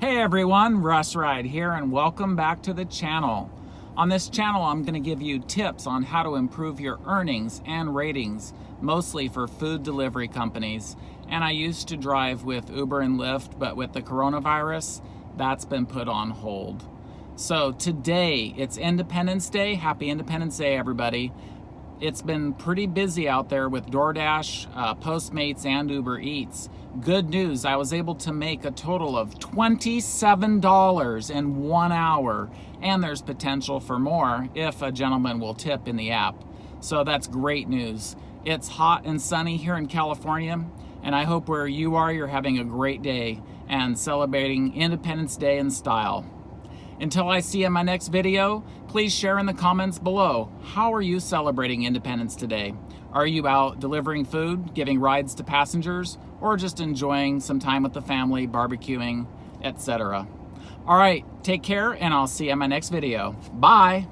Hey everyone, Russ Ride here and welcome back to the channel. On this channel, I'm gonna give you tips on how to improve your earnings and ratings, mostly for food delivery companies. And I used to drive with Uber and Lyft, but with the coronavirus, that's been put on hold. So today, it's Independence Day. Happy Independence Day, everybody. It's been pretty busy out there with DoorDash, uh, Postmates, and Uber Eats. Good news, I was able to make a total of $27 in one hour, and there's potential for more if a gentleman will tip in the app. So that's great news. It's hot and sunny here in California, and I hope where you are, you're having a great day and celebrating Independence Day in style. Until I see you in my next video, please share in the comments below. How are you celebrating Independence today? Are you out delivering food, giving rides to passengers, or just enjoying some time with the family, barbecuing, etc.? All right, take care, and I'll see you in my next video. Bye!